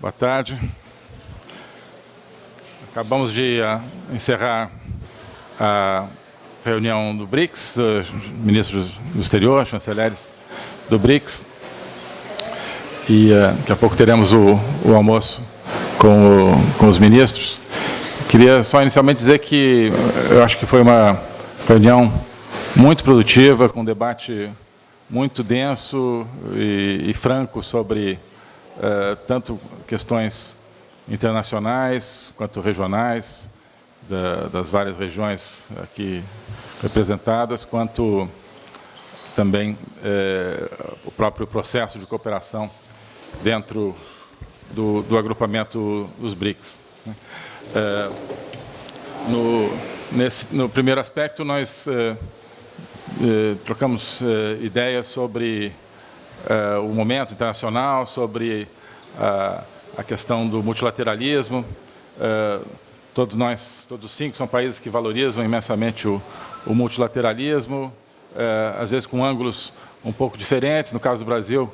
Boa tarde. Acabamos de uh, encerrar a reunião do BRICS, dos ministros do exterior, chanceleres do BRICS. E uh, daqui a pouco teremos o, o almoço com, o, com os ministros. Queria só inicialmente dizer que eu acho que foi uma reunião muito produtiva, com um debate muito denso e, e franco sobre uh, tanto questões internacionais quanto regionais, da, das várias regiões aqui representadas, quanto também eh, o próprio processo de cooperação dentro do, do agrupamento dos BRICS. Eh, no, nesse, no primeiro aspecto, nós eh, trocamos ideias sobre o momento internacional, sobre a a questão do multilateralismo. Uh, todos nós, todos os cinco, são países que valorizam imensamente o, o multilateralismo, uh, às vezes com ângulos um pouco diferentes. No caso do Brasil,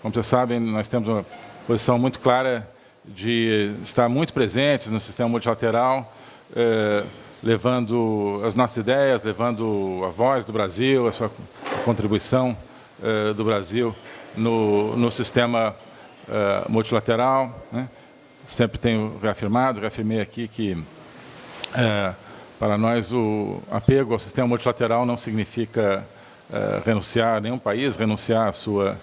como vocês sabem, nós temos uma posição muito clara de estar muito presentes no sistema multilateral, uh, levando as nossas ideias, levando a voz do Brasil, a sua contribuição do Brasil no, no sistema uh, multilateral. Né? Sempre tenho reafirmado, reafirmei aqui que uh, para nós o apego ao sistema multilateral não significa renunciar a nenhum país, renunciar à sua,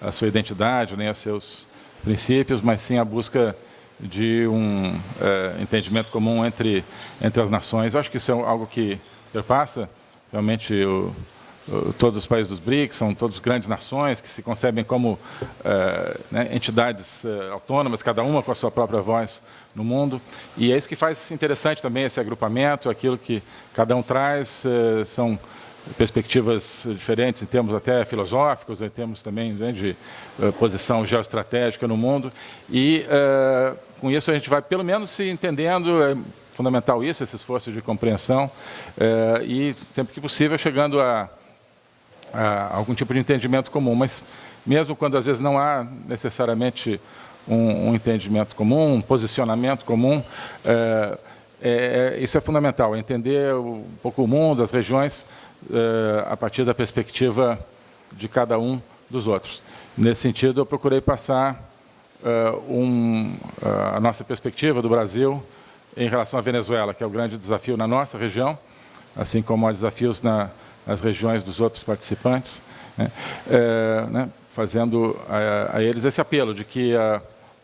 à sua identidade, nem aos seus princípios, mas sim a busca de um entendimento comum entre, entre as nações. Eu acho que isso é algo que perpassa realmente o, todos os países dos BRICS, são todos grandes nações que se concebem como uh, né, entidades uh, autônomas, cada uma com a sua própria voz no mundo. E é isso que faz interessante também esse agrupamento, aquilo que cada um traz, são perspectivas diferentes em termos até filosóficos, em termos também né, de posição geoestratégica no mundo. E com isso a gente vai pelo menos se entendendo, é fundamental isso, esse esforço de compreensão, e sempre que possível chegando a algum tipo de entendimento comum, mas mesmo quando às vezes não há necessariamente um, um entendimento comum, um posicionamento comum, é, é, isso é fundamental, entender um pouco o mundo, as regiões, é, a partir da perspectiva de cada um dos outros. Nesse sentido, eu procurei passar um, a nossa perspectiva do Brasil em relação à Venezuela, que é o grande desafio na nossa região, assim como há desafios na, as regiões dos outros participantes, né, é, né, fazendo a, a, eles esse apelo de que a,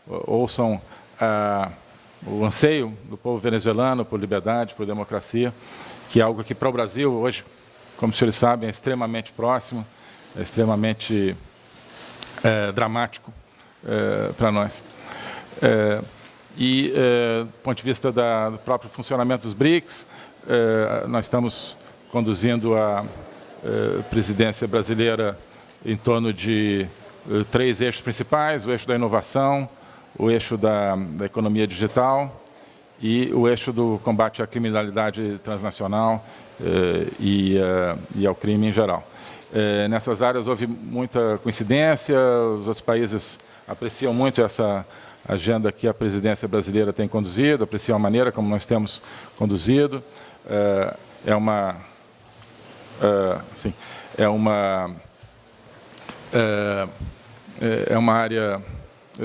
ouçam a, o anseio do povo venezuelano por liberdade, por democracia, que é algo que para o Brasil hoje, como os senhores sabem, é extremamente próximo, é extremamente é, dramático é, para nós. É, e, do ponto de vista da, do próprio funcionamento dos BRICS, nós estamos conduzindo a eh, presidência brasileira em torno de eh, três eixos principais, o eixo da inovação, o eixo da, da economia digital e o eixo do combate à criminalidade transnacional eh, e, e, ao crime em geral. nessas áreas houve muita coincidência, os outros países apreciam muito essa agenda que a presidência brasileira tem conduzido, apreciam a maneira como nós temos conduzido. é uma uh, assim, é uma uh, é uma área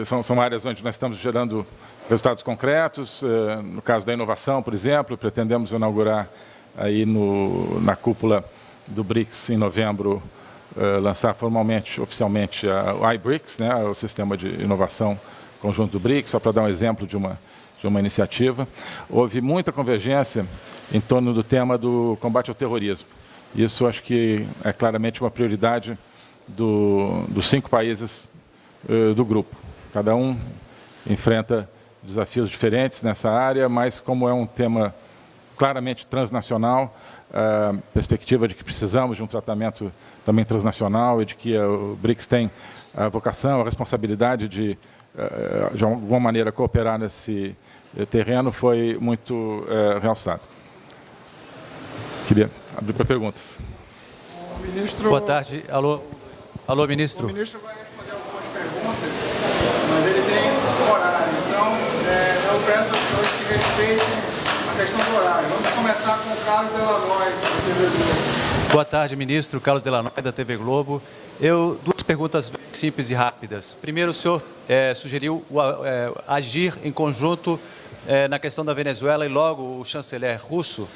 são, são áreas onde nós estamos gerando resultados concretos. Uh, no caso da inovação, por exemplo, pretendemos inaugurar aí no, na cúpula do BRICS em novembro lançar formalmente, oficialmente, o iBRICS, né, o sistema de inovação conjunto do BRICS, só para dar um exemplo de uma de uma iniciativa. Houve muita convergência em torno do tema do combate ao terrorismo. Isso acho que é claramente uma prioridade do, dos cinco países uh, do grupo. Cada um enfrenta desafios diferentes nessa área, mas como é um tema claramente transnacional, a perspectiva de que precisamos de um tratamento também transnacional e de que o BRICS tem a vocação, a responsabilidade de, uh, de alguma maneira, cooperar nesse terreno foi muito realçado. Queria abrir para perguntas. Ministro... Boa tarde. Alô, Alô ministro. O ministro vai responder algumas perguntas, mas ele tem horário. peço aos senhores que respeitem a questão do horário. Vamos começar com o Carlos Delanoy, da TV Globo. Boa tarde, ministro. Carlos Delanoy, da TV Globo. Eu, duas perguntas simples e rápidas. Primeiro, o senhor é, sugeriu é, agir em conjunto é, na questão da Venezuela e logo o chanceler russo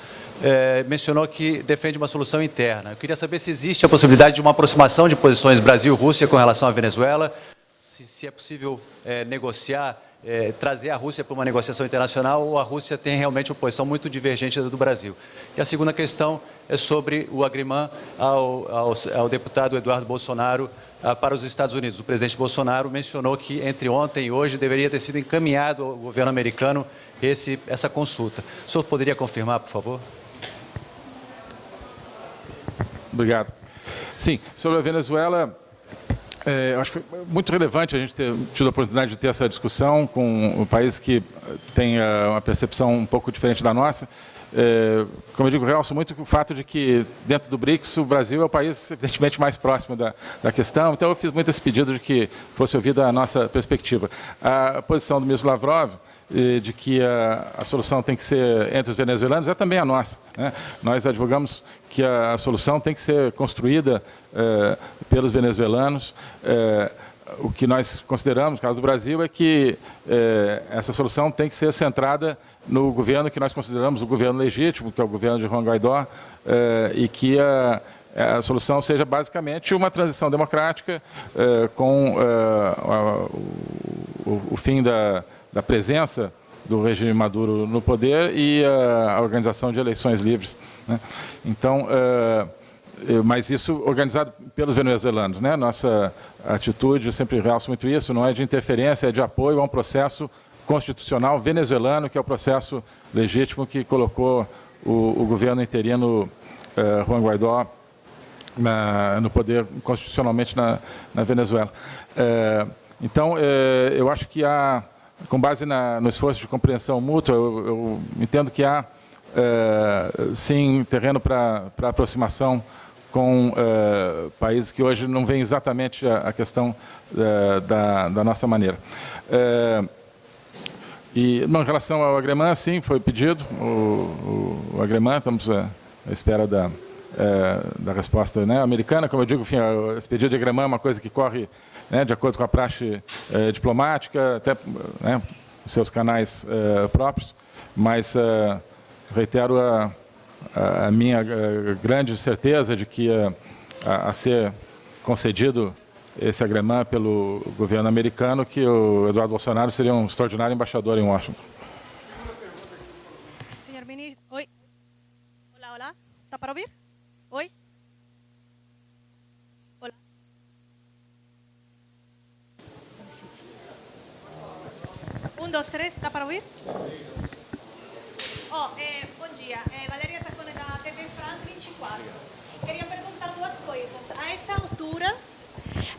é, mencionou que defende uma solução interna. Eu queria saber se existe a possibilidade de uma aproximação de posições Brasil-Rússia com relação à Venezuela, se, se é possível é, negociar, é, trazer a Rússia para uma negociação internacional ou a Rússia tem realmente uma posição muito divergente do Brasil. E a segunda questão é sobre o agrimã ao, ao, ao deputado Eduardo Bolsonaro ah, para os Estados Unidos. O presidente Bolsonaro mencionou que entre ontem e hoje deveria ter sido encaminhado ao governo americano esse, essa consulta. O senhor poderia confirmar, por favor? Obrigado. Sim, sobre a Venezuela, é, acho que foi muito relevante a gente ter tido a oportunidade de ter essa discussão com um país que tem uh, uma percepção um pouco diferente da nossa. É, como eu digo, realço muito o fato de que, dentro do BRICS, o Brasil é o país, evidentemente, mais próximo da, da questão. Então, eu fiz muito esse pedido de que fosse ouvida a nossa perspectiva. A posição do ministro Lavrov, de que a, a, solução tem que ser entre os venezuelanos é também a nossa. Né? Nós advogamos que a, a, solução tem que ser construída é, pelos venezuelanos. É, o que nós consideramos, no caso do Brasil, é que é, essa solução tem que ser centrada no governo que nós consideramos o governo legítimo, que é o governo de Juan Guaidó, e que a, a, solução seja basicamente uma transição democrática com a, o, o, fim da, da, presença do regime Maduro no poder e a, organização de eleições livres. Né? Então, é, mas isso organizado pelos venezuelanos. Né? Nossa atitude, eu sempre realço muito isso, não é de interferência, é de apoio a um processo constitucional venezuelano, que é o processo legítimo que colocou o, o governo interino eh, Juan Guaidó na, no poder constitucionalmente na, na Venezuela. Eh, então, eh, eu acho que há, com base na, no esforço de compreensão mútua, eu, eu entendo que há, sim, terreno para aproximação com países que hoje não veem exatamente a, a questão da, da, nossa maneira. E, em relação ao Agremã, sim, foi pedido o, o, o Agremã, estamos à, espera da, é, da resposta né, americana. Como eu digo, enfim, esse pedido de Agremã é uma coisa que corre né, de acordo com a praxe é, diplomática, até né, seus canais é, próprios, mas é, reitero a, a minha é, grande certeza de que é, a, a ser concedido esse agremã pelo governo americano que o Eduardo Bolsonaro seria um extraordinário embaixador em Washington. Senhor ministro, oi. Olá, olá. Está para ouvir? Oi. Olá. Um, dois, três. Está para ouvir? Oh, eh, bom dia. Eh, Valeria Sacone da TV France 24. Queria perguntar duas coisas. A essa altura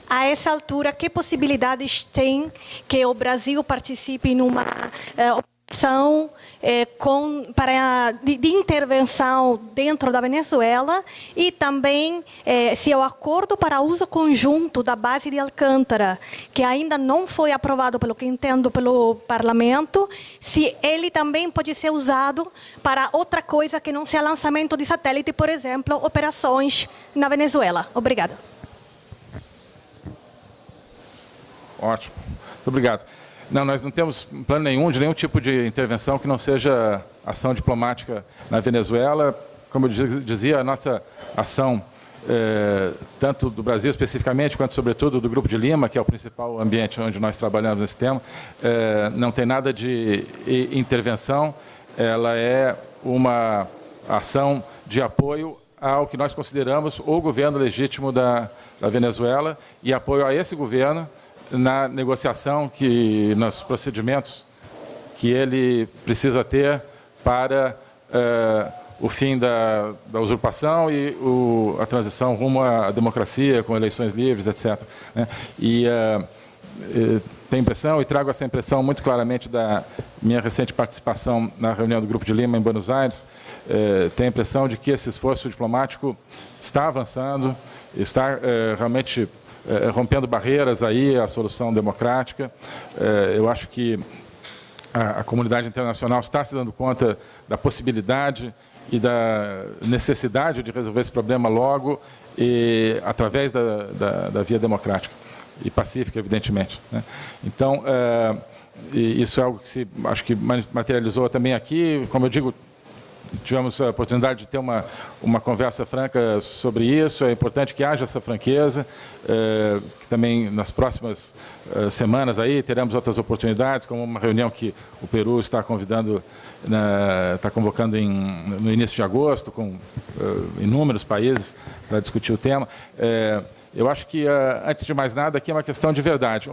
a essa altura, que possibilidades tem que o Brasil participe numa operação eh, com, para, de, de, intervenção dentro da Venezuela e também eh, se o acordo para uso conjunto da base de Alcântara, que ainda não foi aprovado, pelo que entendo, pelo parlamento, se ele também pode ser usado para outra coisa que não seja lançamento de satélite, por exemplo, operações na Venezuela. Obrigada. Ótimo. Muito obrigado. Não, nós não temos plano nenhum de nenhum tipo de intervenção que não seja ação diplomática na Venezuela. Como eu dizia, a nossa ação, é, tanto do Brasil especificamente, quanto, sobretudo, do Grupo de Lima, que é o principal ambiente onde nós trabalhamos nesse tema, é, não tem nada de intervenção, ela é uma ação de apoio ao que nós consideramos o governo legítimo da, da Venezuela e apoio a esse governo na negociação, que nos procedimentos que ele precisa ter para uh, o fim da, da usurpação e o, a transição rumo à democracia, com eleições livres, etc. Né? E uh, tem impressão, e trago essa impressão muito claramente da minha recente participação na reunião do Grupo de Lima em Buenos Aires, tem a impressão de que esse esforço diplomático está avançando, está realmente é, rompendo barreiras aí, a solução democrática. É, eu acho que a, a comunidade internacional está se dando conta da possibilidade e da necessidade de resolver esse problema logo e através da, da, da via democrática e pacífica, evidentemente. Né? Então, é, isso é algo que se, acho que materializou também aqui, como eu digo, tivemos a oportunidade de ter uma, uma conversa franca sobre isso. É importante que haja essa franqueza, é, que também nas próximas é, semanas aí teremos outras oportunidades, como uma reunião que o Peru está convidando, na, está convocando em, no início de agosto, com é, inúmeros países para discutir o tema. Eu acho que, antes de mais nada, aqui é uma questão de verdade.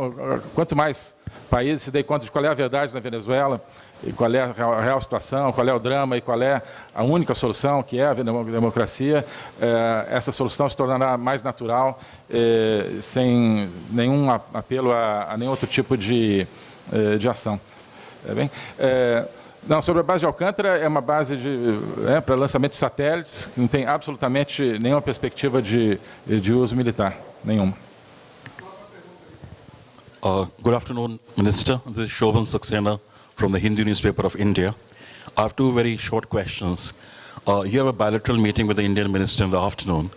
Quanto mais países se dêem conta de qual é a verdade na Venezuela, e qual é a real situação, qual é o drama e qual é a única solução, que é a democracia, eh, essa solução se tornará mais natural, eh, sem nenhum apelo a, nenhum outro tipo de, eh, de ação. É bem? Não, sobre a base de Alcântara, é uma base é, para lançamento de satélites, não tem absolutamente nenhuma perspectiva de, de uso militar, nenhuma. Uh, good afternoon, Minister. This is Shobhan Saxena from the Hindu newspaper of India. I have two very short questions. Uh, you have a bilateral meeting with the Indian minister in the afternoon.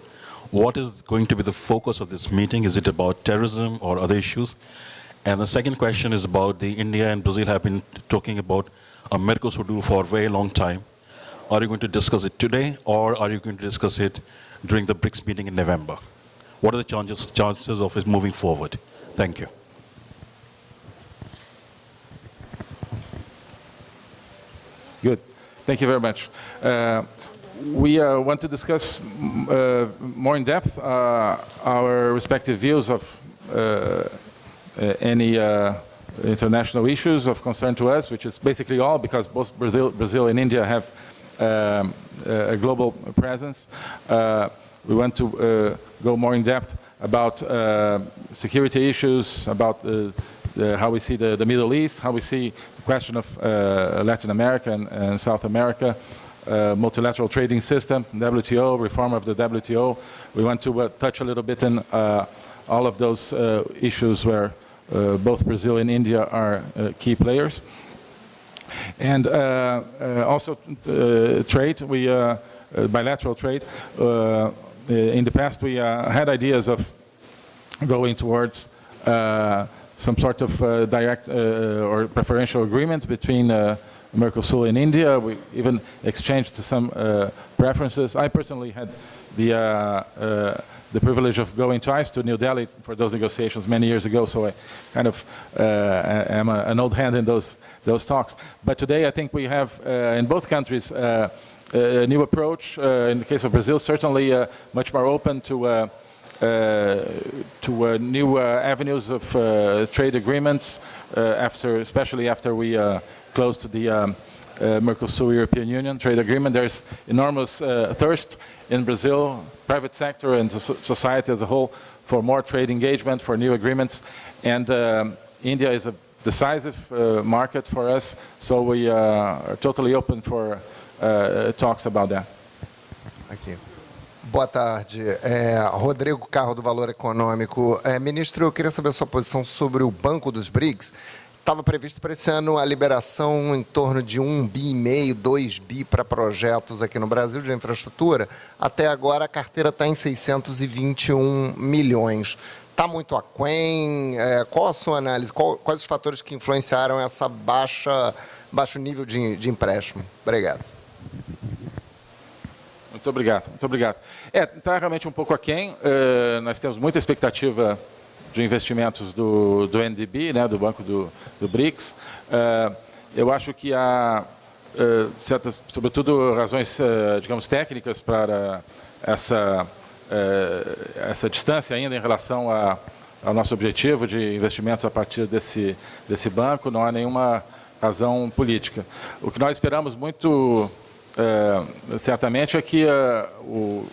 What is going to be the focus of this meeting? Is it about terrorism or other issues? And the second question is about the India and Brazil have been talking about a Mercosur deal for a very long time. Are you going to discuss it today or are you going to discuss it during the BRICS meeting in November? What are the chances, chances of it moving forward? Thank you. Good. Thank you very much. Uh, we uh, want to discuss uh, more in depth uh, our respective views of uh, uh, any international issues of concern to us, which is basically all because both Brazil, Brazil and India have um, a global presence. we want to go more in depth about security issues, about the, how we see the, the Middle East, how we see the question of uh, Latin America and, and South America, uh, multilateral trading system, WTO, reform of the WTO. We want to uh, touch a little bit uh, all of those uh, issues where uh, Uh, both Brazil and India are uh, key players. and uh, also trade, we bilateral trade. in the past, we had ideas of going towards some sort of uh, direct uh, uh, or preferential agreement between Mercosur and India. We even exchanged some preferences. I personally had the the privilege of going twice to New Delhi for those negotiations many years ago, so I kind of uh, am a, an old hand in those those talks. But today, I think we have uh, in both countries uh, a new approach. in the case of Brazil, certainly much more open to uh, to uh, new uh, avenues of trade agreements after, especially after we closed the um, Mercosur European Union trade agreement. There's enormous thirst in Brazil, private sector and society as a whole for more trade engagement, for new agreements. And um, India is a decisive uh, market for us, so we uh, are totally open for uh, talks about that. Thank. Boa tarde. É, Rodrigo Carro, do Valor Econômico. É, ministro, eu queria saber a sua posição sobre o Banco dos BRICS. Estava previsto para esse ano a liberação em torno de um bi e meio, dois bi para projetos aqui no Brasil de infraestrutura. Até agora a carteira está em 621 milhões. Está muito aquém? É, qual a sua análise? Qual, quais os fatores que influenciaram essa baixa, baixo nível de, de empréstimo? Obrigado. Muito obrigado, muito obrigado. É, está realmente um pouco aquém. Uh, nós temos muita expectativa de investimentos do, do NDB, né, do Banco do, do BRICS. Uh, eu acho que há, uh, certas, sobretudo, razões, digamos, técnicas para essa, essa distância ainda em relação a, ao nosso objetivo de investimentos a partir desse, desse banco. Não há nenhuma razão política. O que nós esperamos muito certamente é que o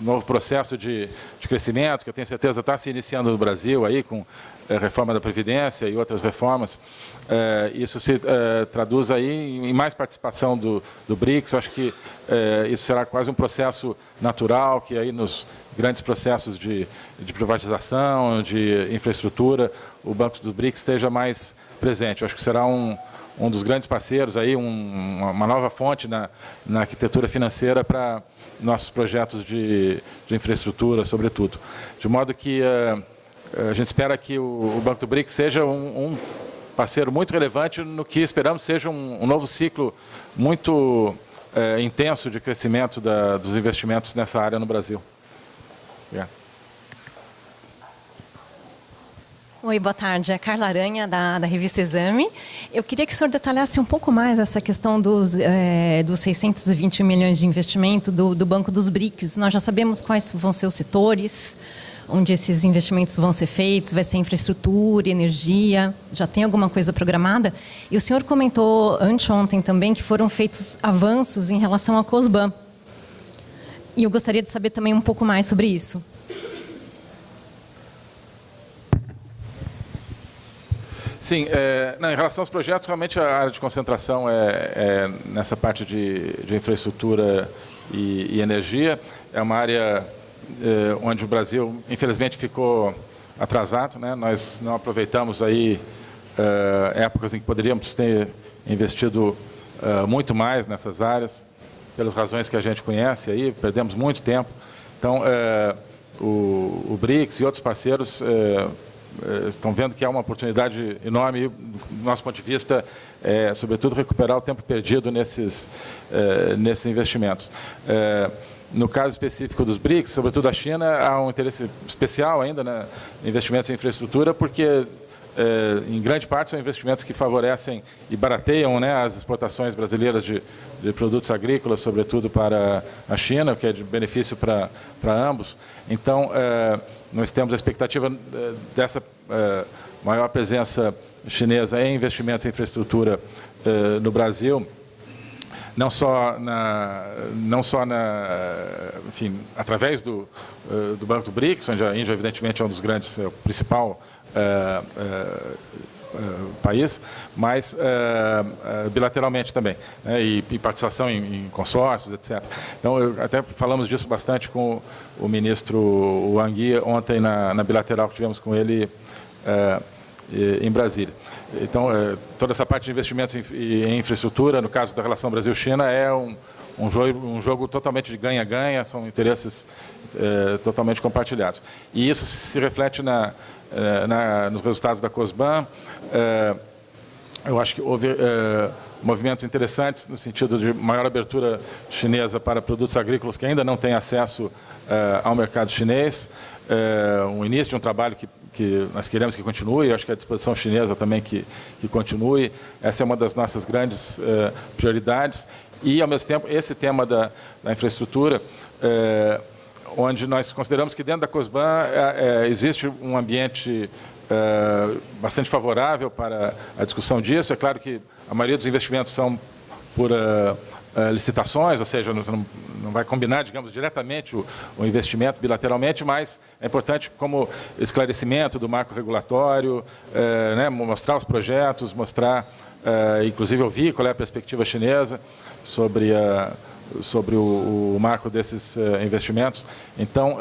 novo processo de, de, crescimento, que eu tenho certeza está se iniciando no Brasil aí com é, reforma da Previdência e outras reformas, é, isso se é, traduz aí em mais participação do, do BRICS, acho que isso será quase um processo natural, que aí nos grandes processos de, de privatização, de infraestrutura, o Banco do BRICS esteja mais presente. acho que será um, um dos grandes parceiros, aí, um, uma nova fonte na, na arquitetura financeira para nossos projetos de, de, infraestrutura, sobretudo. De modo que uh, a gente espera que o, o Banco do BRICS seja um, um, parceiro muito relevante no que esperamos seja um, um novo ciclo muito uh, intenso de crescimento da, dos investimentos nessa área no Brasil. Yeah. Oi, boa tarde. É Carla Aranha, da, da revista Exame. Eu queria que o senhor detalhasse um pouco mais essa questão dos, é, dos 620 milhões de investimento do, do Banco dos BRICS. Nós já sabemos quais vão ser os setores onde esses investimentos vão ser feitos, vai ser infraestrutura, energia, já tem alguma coisa programada? E o senhor comentou anteontem também que foram feitos avanços em relação à COSBAN. E eu gostaria de saber também um pouco mais sobre isso. Sim, é, não, em relação aos projetos, realmente a área de concentração é, é nessa parte de, de infraestrutura e, e, energia. É uma área é, onde o Brasil, infelizmente, ficou atrasado. Né? Nós não aproveitamos aí é, épocas em que poderíamos ter investido é, muito mais nessas áreas, pelas razões que a gente conhece aí, perdemos muito tempo. Então, é, o, o BRICS e outros parceiros estão vendo que há uma oportunidade enorme, do nosso ponto de vista, é, sobretudo recuperar o tempo perdido nesses, é, nesses investimentos. É, no caso específico dos BRICS, sobretudo a China, há um interesse especial ainda né, em investimentos em infraestrutura, porque é, em grande parte são investimentos que favorecem e barateiam né, as exportações brasileiras de, de, produtos agrícolas, sobretudo para a China, que é de benefício para, ambos. Então, é, nós temos a expectativa é, dessa é, maior presença chinesa em investimentos em infraestrutura no Brasil, não só na, não só na, enfim, através do, do Banco do BRICS, onde a Índia evidentemente é um dos grandes, é o principal é, é, país, mas bilateralmente também, né, e, e, participação em, em, consórcios, etc. Então, eu, até falamos disso bastante com o ministro Wang Yi ontem na, na bilateral que tivemos com ele em Brasília. Então, toda essa parte de investimentos em, infraestrutura, no caso da relação Brasil-China, é um, um jogo, um jogo totalmente de ganha-ganha, são interesses totalmente compartilhados. E isso se reflete na, é, na, nos resultados da COSBAN. É, eu acho que houve é, movimentos interessantes no sentido de maior abertura chinesa para produtos agrícolas que ainda não têm acesso ao mercado chinês. um início de um trabalho que, que nós queremos que continue, acho que a disposição chinesa também que, que continue. Essa é uma das nossas grandes prioridades. E, ao mesmo tempo, esse tema da, da infraestrutura onde nós consideramos que dentro da COSBAN é, é, existe um ambiente é, bastante favorável para a discussão disso. É claro que a maioria dos investimentos são por uh, uh, licitações, ou seja, não, não, vai combinar, digamos, diretamente o, o, investimento bilateralmente, mas é importante como esclarecimento do marco regulatório, uh, né, mostrar os projetos, mostrar, inclusive ouvir qual é a perspectiva chinesa sobre a sobre o, o marco desses investimentos. Então,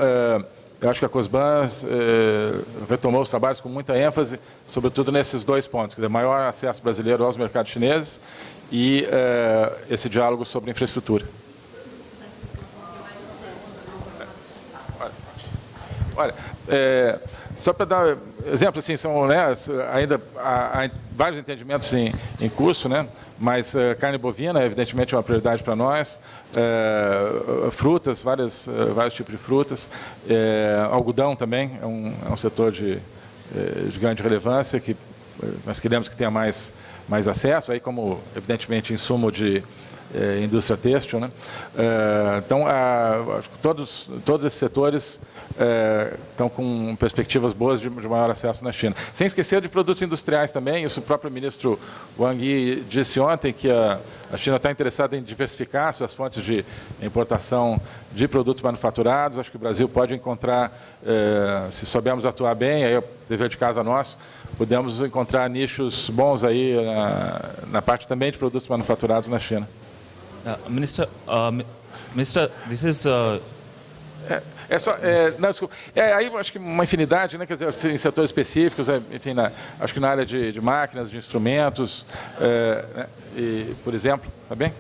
eu acho que a COSBAN uh, retomou os trabalhos com muita ênfase, sobretudo nesses dois pontos, quer dizer, maior acesso brasileiro aos mercados chineses e esse diálogo sobre infraestrutura. Olha, é, só para dar exemplo, assim, são né, ainda há, há, vários entendimentos em, em curso, né, mas uh, carne bovina, evidentemente, é uma prioridade para nós, uh, frutas, várias, uh, vários tipos de frutas, algodão também é um, é um setor de, de grande relevância que nós queremos que tenha mais, mais acesso, aí como, evidentemente, insumo de é, indústria têxtil. Né? É, então, a, acho que todos, todos esses setores é, estão com perspectivas boas de, de, maior acesso na China. Sem esquecer de produtos industriais também, isso o próprio ministro Wang Yi disse ontem, que a, a China está interessada em diversificar suas fontes de importação de produtos manufaturados. Acho que o Brasil pode encontrar, se soubermos atuar bem, aí é dever de casa nosso, podemos encontrar nichos bons aí na, na parte também de produtos manufaturados na China. Uh, Minister, uh, Minister, this is. Uh... É, só, é, não, desculpa. É, aí acho que uma infinidade, né? Quer dizer, em setores específicos, enfim, na, acho que na área de, de máquinas, de instrumentos, é, né, e, por exemplo, tá bem?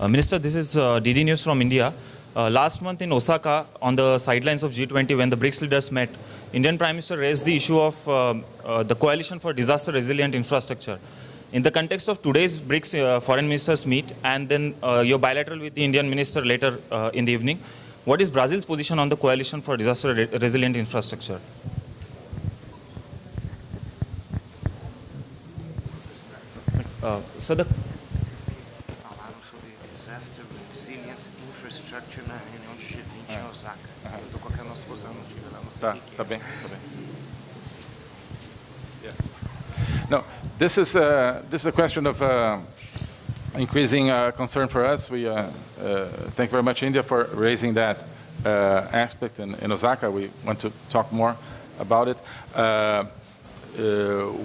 Uh, Minister, this is uh, DD News from India. Uh, last month in Osaka, on the sidelines of G20, when the BRICS leaders met, Indian Prime Minister raised the issue of uh, uh, the coalition for disaster resilient infrastructure. In the context of today's BRICS uh, foreign ministers meet and then uh, your bilateral with the Indian minister later uh, in the evening, what is Brazil's position on the coalition for disaster re resilient infrastructure? Uh, so the falaram sobre disaster resilience infrastructure na reunião de G20 em Osaka. Eu estou colocando a nossa posição no Chile lá, não sei Tá, o que que tá é. bem, tá bem. Yeah. This is uh, this is a question of uh, increasing uh, concern for us. We uh, thank very much India for raising that aspect in, in Osaka. We want to talk more about it.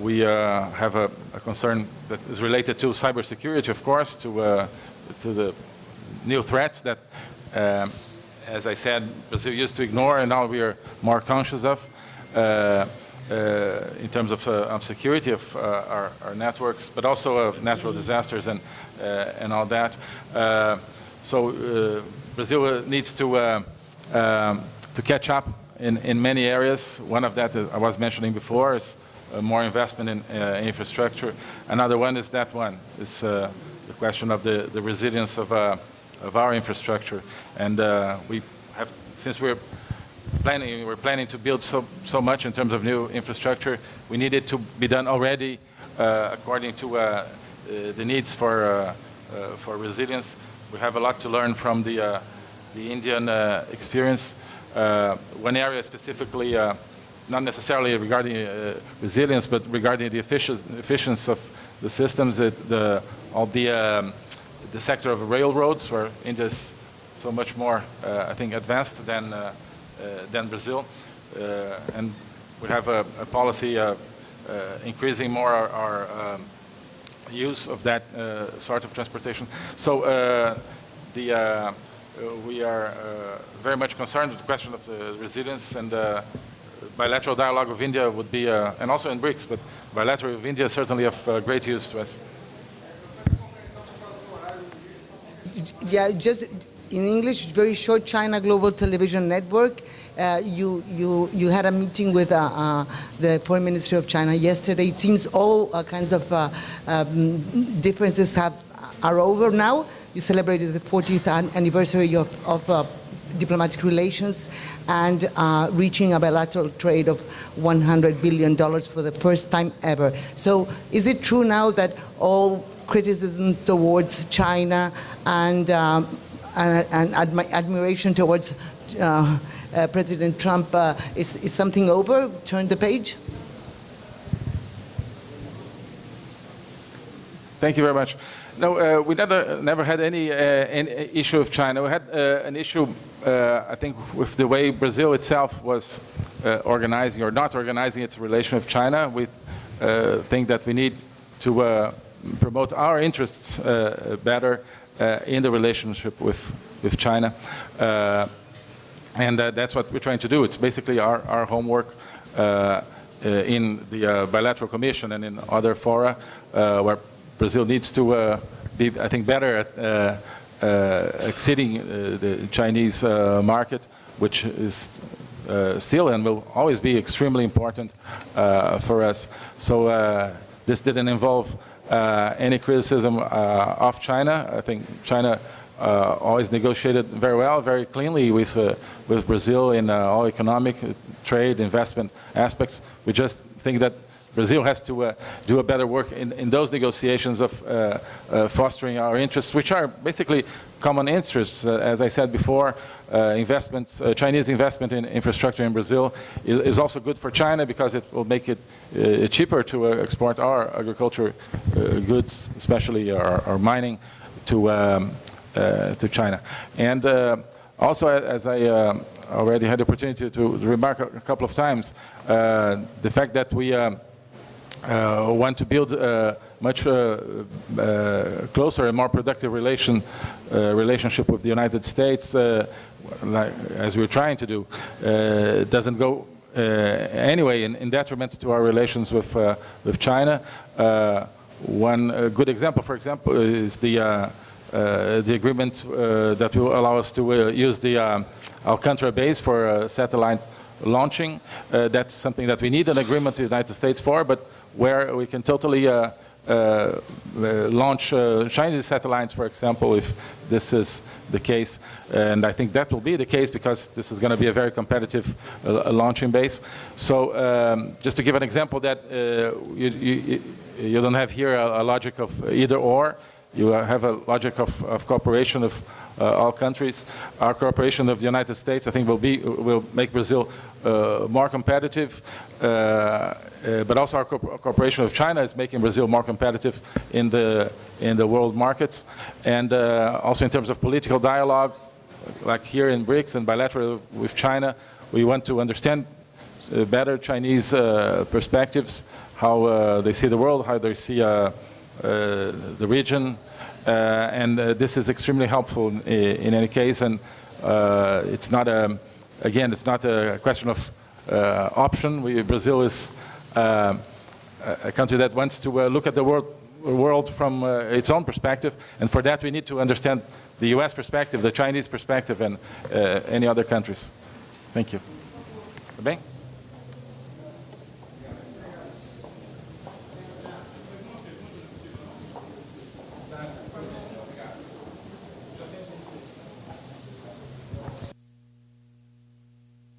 We have a, a concern that is related to cybersecurity, of course, to to the new threats that, um, as I said, Brazil used to ignore, and now we are more conscious of. Uh, in terms of, uh, of security of uh, our, our networks, but also of natural disasters and, uh, and all that. Uh, so uh, Brazil needs to, um, to catch up in, in many areas. One of that I was mentioning before is more investment in infrastructure. Another one is that one, is uh, the question of the, the resilience of, of our infrastructure. And we have, since we're planning, we're planning to build so, so much in terms of new infrastructure. We need it to be done already uh, according to uh, uh, the needs for, uh, uh, for resilience. We have a lot to learn from the, the Indian experience. One area specifically, not necessarily regarding resilience, but regarding the efficiency, of the systems, that the, all the, um, the sector of railroads, where India is so much more, I think, advanced than, than Brazil. Uh, and we have a, a policy of uh, increasing more our, our um, use of that uh, sort of transportation. So uh, the, uh, uh, we are uh, very much concerned with the question of the resilience and uh, bilateral dialogue with India would be, uh, and also in BRICS, but bilateral with India is certainly of uh, great use to us. Yeah, just in English, very short. China Global Television Network. Uh, you you you had a meeting with uh, uh, the Foreign Minister of China yesterday. It seems all uh, kinds of uh, um, differences have are over now. You celebrated the 40th anniversary of, of uh, diplomatic relations and uh, reaching a bilateral trade of 100 billion dollars for the first time ever. So, is it true now that all criticism towards China and um, and, and admi- admiration towards uh, uh, President Trump uh, is, is something over? Turn the page? Thank you very much. No, uh, we never, never had any, uh, any issue with China. We had uh, an issue, uh, I think, with the way Brazil itself was uh, organizing or not organizing its relation with China. We uh, think that we need to uh, promote our interests uh, better uh, in the relationship with, with China. Uh, and uh, that's what we're trying to do. It's basically our, our homework uh, uh, in the uh, bilateral commission and in other fora uh, where Brazil needs to uh, be, I think, better at uh, uh, exceeding uh, the Chinese uh, market, which is uh, still and will always be extremely important uh, for us. So uh, this didn't involve uh, any criticism uh, of China. I think China uh, always negotiated very well, very cleanly with, uh, with Brazil in uh, all economic, uh, trade, investment aspects. We just think that Brazil has to uh, do a better work in, in those negotiations of uh, uh, fostering our interests, which are basically common interests. Uh, as I said before, uh, investments, uh, Chinese investment in infrastructure in Brazil is, is also good for China because it will make it cheaper to export our agriculture goods, especially our, our mining, to, um, to China. And also, as I uh, already had the opportunity to remark a couple of times, the fact that we um, uh, want to build a much uh, uh, closer and more productive relation, uh, relationship with the United States. Uh, like, as we're trying to do, uh, doesn't go anyway in, in detriment to our relations with, with China. One good example, for example, is the, the agreement that will allow us to use the um, Alcantara base for satellite launching. That's something that we need an agreement with the United States for, but where we can totally uh, uh, uh, launch uh, Chinese satellites, for example, if this is the case. And I think that will be the case because this is going to be a very competitive uh, launching base. So um, just to give an example that you, you, you don't have here a, a logic of either or. You have a logic of, of cooperation of uh, all countries. Our cooperation of the United States, I think, will be will make Brazil uh, more competitive. Uh, uh, but also our co cooperation with China is making Brazil more competitive in the in the world markets, and uh, also in terms of political dialogue, like here in BRICS and bilateral with China, we want to understand uh, better Chinese perspectives, how they see the world, how they see uh, the region, and uh, this is extremely helpful in, in any case. And uh, it's not a, again, it's not a question of uh, option. We, Brazil is uh, a country that wants to uh, look at the world, world from uh, its own perspective, and for that we need to understand the U.S. perspective, the Chinese perspective, and uh, any other countries. Thank you. Bem?